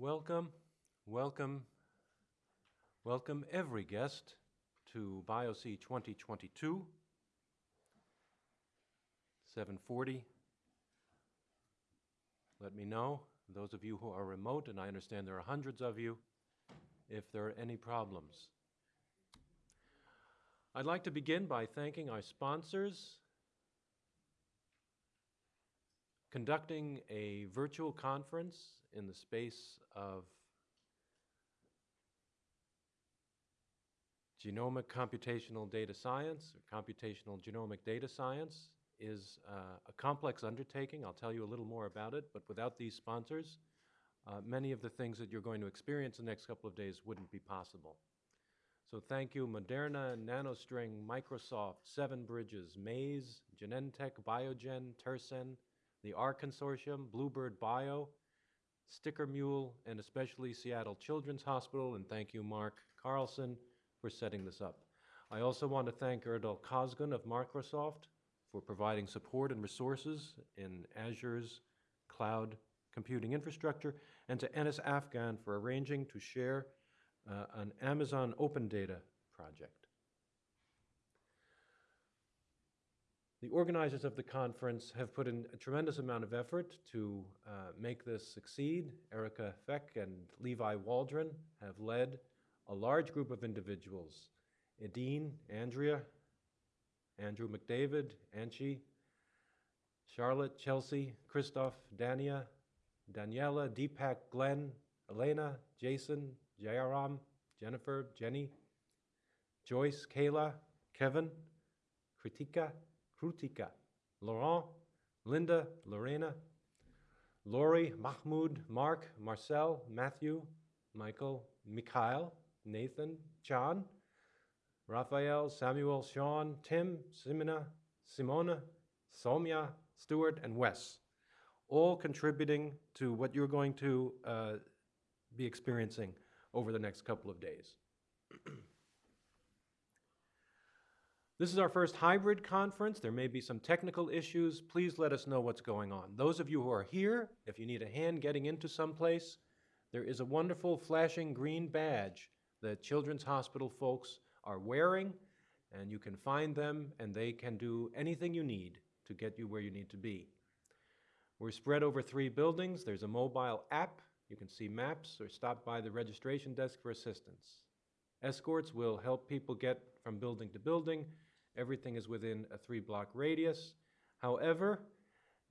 Welcome, welcome, welcome every guest to BioC 2022, 740. Let me know, those of you who are remote, and I understand there are hundreds of you, if there are any problems. I'd like to begin by thanking our sponsors, conducting a virtual conference in the space of genomic computational data science, or computational genomic data science, is uh, a complex undertaking. I'll tell you a little more about it, but without these sponsors, uh, many of the things that you're going to experience in the next couple of days wouldn't be possible. So thank you, Moderna, NanoString, Microsoft, Seven Bridges, Maze, Genentech, Biogen, Tersyn, the R Consortium, Bluebird Bio, Sticker Mule, and especially Seattle Children's Hospital, and thank you, Mark Carlson, for setting this up. I also want to thank Erdal Cosgun of Microsoft for providing support and resources in Azure's cloud computing infrastructure, and to Enis Afgan for arranging to share uh, an Amazon Open Data project. The organizers of the conference have put in a tremendous amount of effort to uh, make this succeed. Erica Feick and Levi Waldron have led a large group of individuals. Edine, Andrea, Andrew McDavid, Anchi, Charlotte, Chelsea, Christoph, Dania, Daniela, Deepak, Glenn, Elena, Jason, Jayaram, Jennifer, Jenny, Joyce, Kayla, Kevin, Kritika, Krutika, Laurent, Linda, Lorena, Lori, Mahmoud, Mark, Marcel, Matthew, Michael, Mikhail, Nathan, John, Raphael, Samuel, Sean, Tim, Simona, Simona, Somya, Stuart, and Wes, all contributing to what you're going to uh, be experiencing over the next couple of days. this is our first hybrid conference. There may be some technical issues. Please let us know what's going on. Those of you who are here, if you need a hand getting into someplace, there is a wonderful flashing green badge that Children's Hospital folks are wearing, and you can find them, and they can do anything you need to get you where you need to be. We're spread over three buildings. There's a mobile app you can see maps or stop by the registration desk for assistance. Escorts will help people get from building to building. Everything is within a three block radius. However,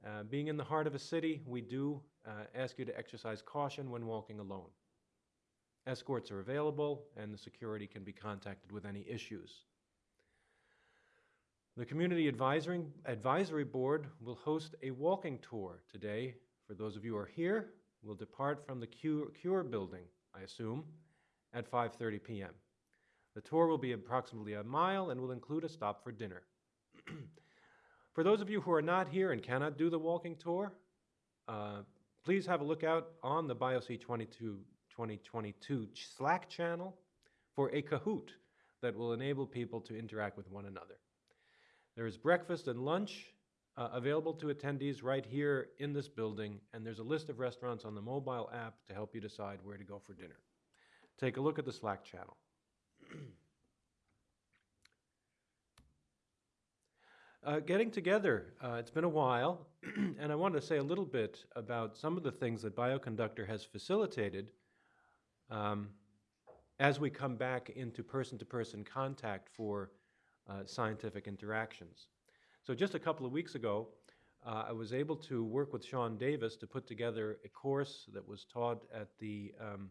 uh, being in the heart of a city, we do uh, ask you to exercise caution when walking alone. Escorts are available and the security can be contacted with any issues. The Community Advisory, Advisory Board will host a walking tour today for those of you who are here we'll depart from the Cure, Cure building, I assume, at 5.30 p.m. The tour will be approximately a mile and will include a stop for dinner. for those of you who are not here and cannot do the walking tour, uh, please have a look out on the BioC 22, 2022 Slack channel for a Kahoot that will enable people to interact with one another. There is breakfast and lunch uh, available to attendees right here in this building, and there's a list of restaurants on the mobile app to help you decide where to go for dinner. Take a look at the Slack channel. uh, getting together, uh, it's been a while, and I wanted to say a little bit about some of the things that Bioconductor has facilitated um, as we come back into person-to-person -person contact for uh, scientific interactions. So just a couple of weeks ago, uh, I was able to work with Sean Davis to put together a course that was taught at the um,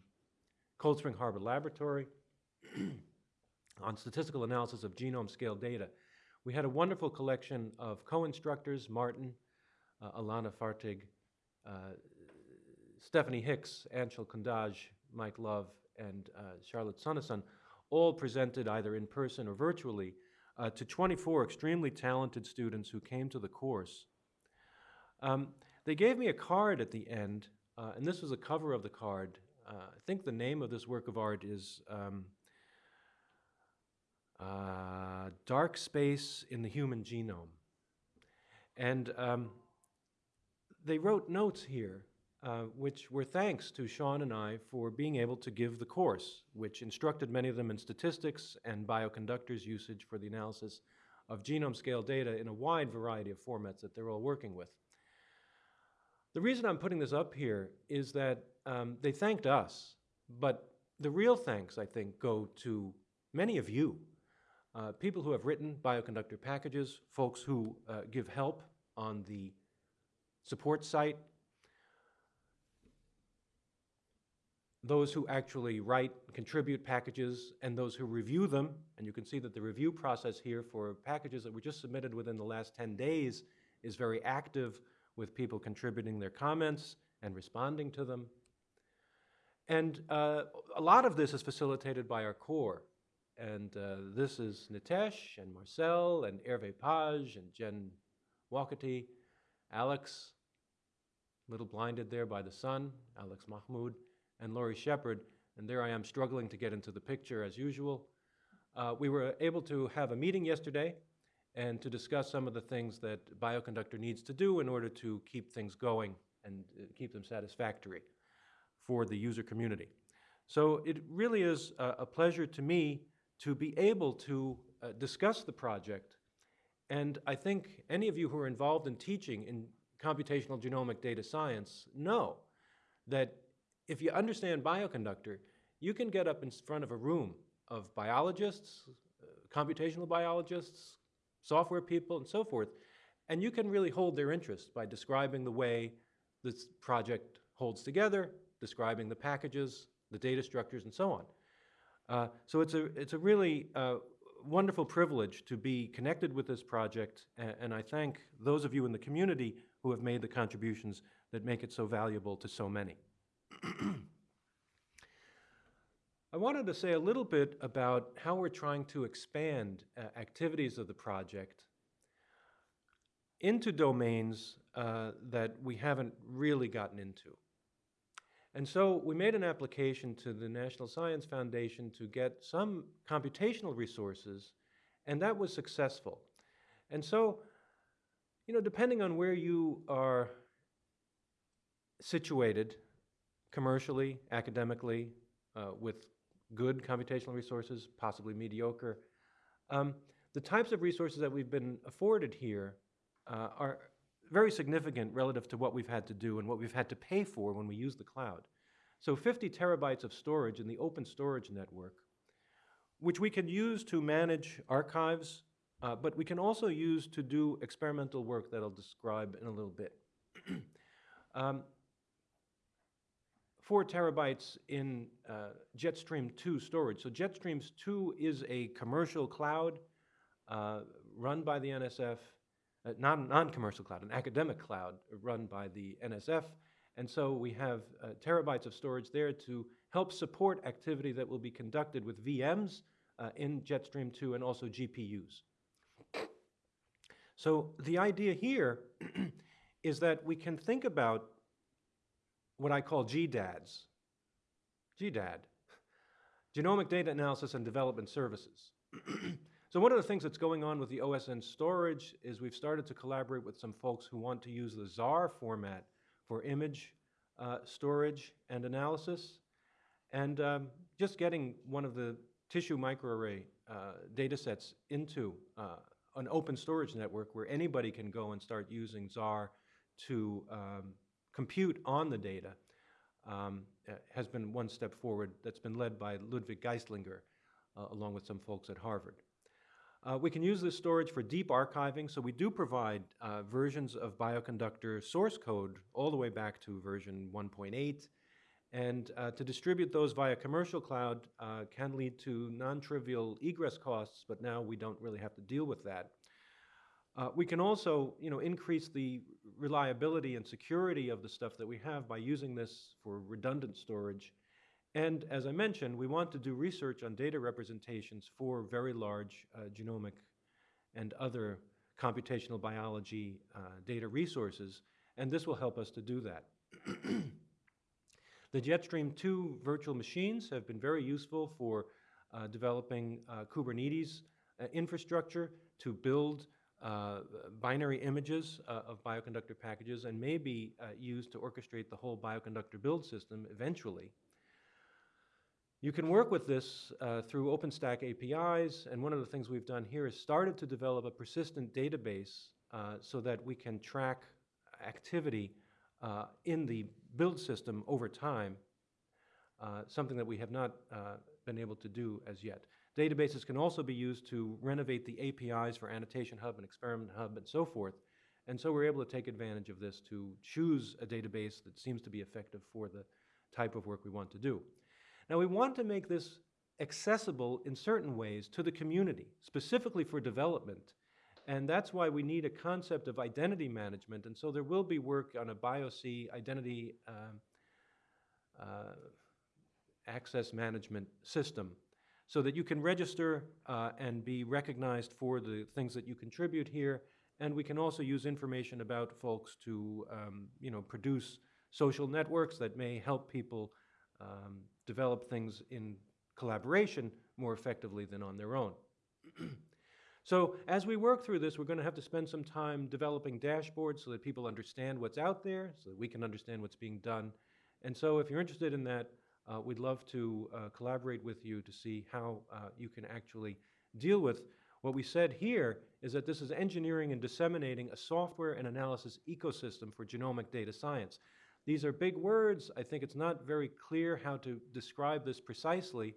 Cold Spring Harbor Laboratory on statistical analysis of genome scale data. We had a wonderful collection of co-instructors, Martin, uh, Elana Fertig, uh, Stephanie Hicks, Anshul Kundaje, Mike Love, and uh, Charlotte Soneson, all presented either in person or virtually uh, to 24 extremely talented students who came to the course. Um, they gave me a card at the end, uh, and this was a cover of the card. Uh, I think the name of this work of art is um, uh, Dark Space in the Human Genome. And um, they wrote notes here uh, which were thanks to Sean and I for being able to give the course, which instructed many of them in statistics and bioconductors usage for the analysis of genome scale data in a wide variety of formats that they're all working with. The reason I'm putting this up here is that um, they thanked us, but the real thanks, I think, go to many of you, uh, people who have written bioconductor packages, folks who uh, give help on the support site, those who actually write, and contribute packages, and those who review them. And you can see that the review process here for packages that were just submitted within the last 10 days is very active with people contributing their comments and responding to them. And uh, a lot of this is facilitated by our core. And uh, this is Nitesh and Marcel and Hervé Page and Jen Wokaty, Alex, little blinded there by the sun, Alex Mahmoud, and Lori Shepherd. And there I am struggling to get into the picture as usual. Uh, we were able to have a meeting yesterday and to discuss some of the things that Bioconductor needs to do in order to keep things going and uh, keep them satisfactory for the user community. So it really is a, a pleasure to me to be able to uh, discuss the project. And I think any of you who are involved in teaching in computational genomic data science know that if you understand bioconductor, you can get up in front of a room of biologists, uh, computational biologists, software people, and so forth, and you can really hold their interest by describing the way this project holds together, describing the packages, the data structures, and so on. Uh, so it's a, it's a really uh, wonderful privilege to be connected with this project, and, and I thank those of you in the community who have made the contributions that make it so valuable to so many. I wanted to say a little bit about how we're trying to expand uh, activities of the project into domains uh, that we haven't really gotten into. And so we made an application to the National Science Foundation to get some computational resources, and that was successful. And so, you know, depending on where you are situated, commercially, academically, uh, with good computational resources, possibly mediocre, um, the types of resources that we've been afforded here uh, are very significant relative to what we've had to do and what we've had to pay for when we use the cloud. So 50 terabytes of storage in the open storage network, which we can use to manage archives, uh, but we can also use to do experimental work that I'll describe in a little bit. um, four terabytes in uh, Jetstream 2 storage. So Jetstream 2 is a commercial cloud uh, run by the NSF uh, non, non-commercial cloud, an academic cloud run by the NSF. And so we have uh, terabytes of storage there to help support activity that will be conducted with VMs uh, in Jetstream 2 and also GPUs. So the idea here is that we can think about what I call GDADs. GDAD, Genomic Data Analysis and Development Services. So one of the things that's going on with the OSN storage is we've started to collaborate with some folks who want to use the Zarr format for image uh, storage and analysis. And um, just getting one of the tissue microarray uh, data sets into uh, an open storage network where anybody can go and start using Zarr to um, compute on the data um, has been one step forward that's been led by Ludwig Geistlinger uh, along with some folks at Harvard. Uh, we can use this storage for deep archiving, so we do provide uh, versions of Bioconductor source code all the way back to version 1.8. And uh, to distribute those via commercial cloud uh, can lead to non-trivial egress costs, but now we don't really have to deal with that. Uh, we can also you know, increase the reliability and security of the stuff that we have by using this for redundant storage and as I mentioned, we want to do research on data representations for very large uh, genomic and other computational biology uh, data resources, and this will help us to do that. the Jetstream 2 virtual machines have been very useful for uh, developing uh, Kubernetes uh, infrastructure to build uh, binary images of bioconductor packages and may be used to orchestrate the whole bioconductor build system eventually. You can work with this uh, through OpenStack APIs, and one of the things we've done here is started to develop a persistent database uh, so that we can track activity uh, in the build system over time, uh, something that we have not uh, been able to do as yet. Databases can also be used to renovate the APIs for Annotation Hub and Experiment Hub and so forth. And so we're able to take advantage of this to choose a database that seems to be effective for the type of work we want to do. Now we want to make this accessible in certain ways to the community, specifically for development. And that's why we need a concept of identity management. And so there will be work on a BIOC identity um, uh, access management system so that you can register uh, and be recognized for the things that you contribute here. And we can also use information about folks to, um, you know, produce social networks that may help people um, develop things in collaboration more effectively than on their own. so as we work through this, we're going to have to spend some time developing dashboards so that people understand what's out there, so that we can understand what's being done. And so if you're interested in that, uh, we'd love to uh, collaborate with you to see how uh, you can actually deal with what we said here is that this is engineering and disseminating a software and analysis ecosystem for genomic data science. These are big words. I think it's not very clear how to describe this precisely,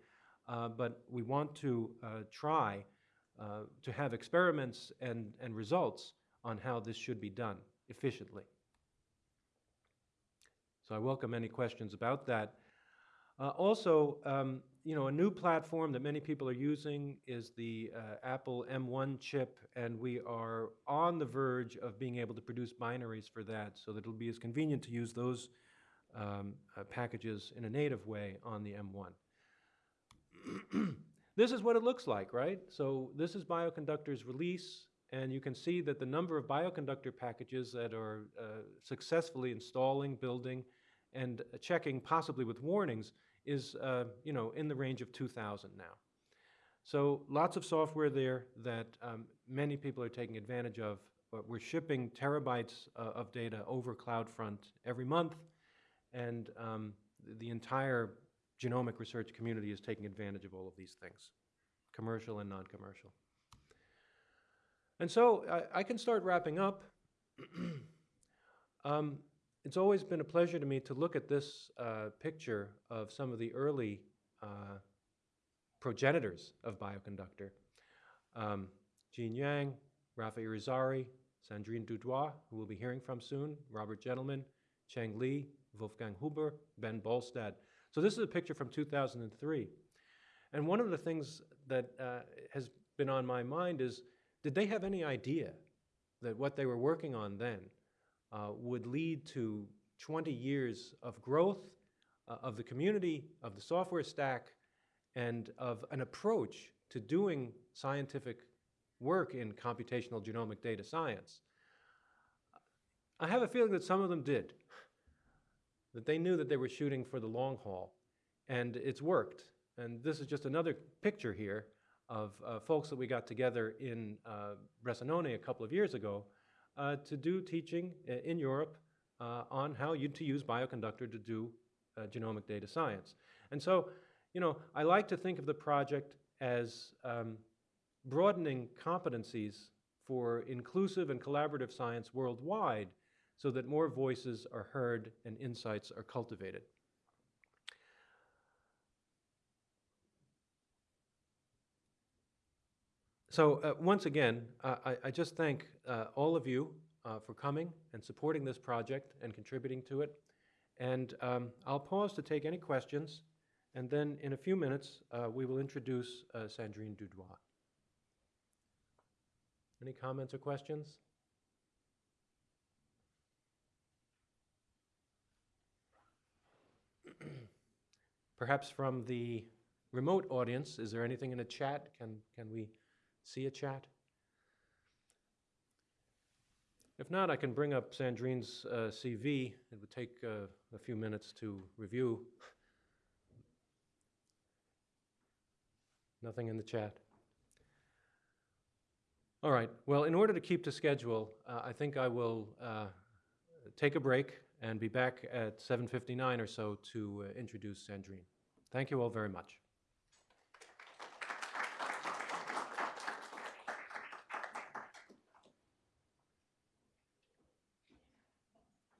uh, but we want to uh, try uh, to have experiments and, and results on how this should be done efficiently. So I welcome any questions about that. Uh, also, um, you know, a new platform that many people are using is the uh, Apple M1 chip, and we are on the verge of being able to produce binaries for that so that it'll be as convenient to use those um, uh, packages in a native way on the M1. this is what it looks like, right? So this is Bioconductor's release, and you can see that the number of Bioconductor packages that are uh, successfully installing, building, and checking, possibly with warnings, is uh, you know in the range of 2,000 now. So lots of software there that um, many people are taking advantage of. But we're shipping terabytes uh, of data over CloudFront every month, and um, the entire genomic research community is taking advantage of all of these things, commercial and non-commercial. And so I, I, can start wrapping up. um, it's always been a pleasure to me to look at this uh, picture of some of the early uh, progenitors of Bioconductor. Um, Jean Yang, Rafa Irizarry, Sandrine Dudoit, who we'll be hearing from soon, Robert Gentleman, Cheng Li, Wolfgang Huber, Ben Bolstad. So this is a picture from 2003. And one of the things that uh, has been on my mind is, did they have any idea that what they were working on then uh, would lead to 20 years of growth uh, of the community, of the software stack, and of an approach to doing scientific work in computational genomic data science. I have a feeling that some of them did, that they knew that they were shooting for the long haul, and it's worked. And this is just another picture here of uh, folks that we got together in uh, Bressanone a couple of years ago to do teaching in Europe uh, on how you to use Bioconductor to do uh, genomic data science. And so, you know, I like to think of the project as um, broadening competencies for inclusive and collaborative science worldwide so that more voices are heard and insights are cultivated. So uh, once again, uh, I, I, just thank uh, all of you uh, for coming and supporting this project and contributing to it. And um, I'll pause to take any questions, and then in a few minutes, uh, we will introduce uh, Sandrine Dudoit. Any comments or questions? Perhaps from the remote audience, is there anything in the chat? Can, can we see a chat? If not, I can bring up Sandrine's uh, CV. It would take uh, a few minutes to review. Nothing in the chat. All right, well, in order to keep to schedule, uh, I think I will uh, take a break and be back at 7:59 or so to uh, introduce Sandrine. Thank you all very much.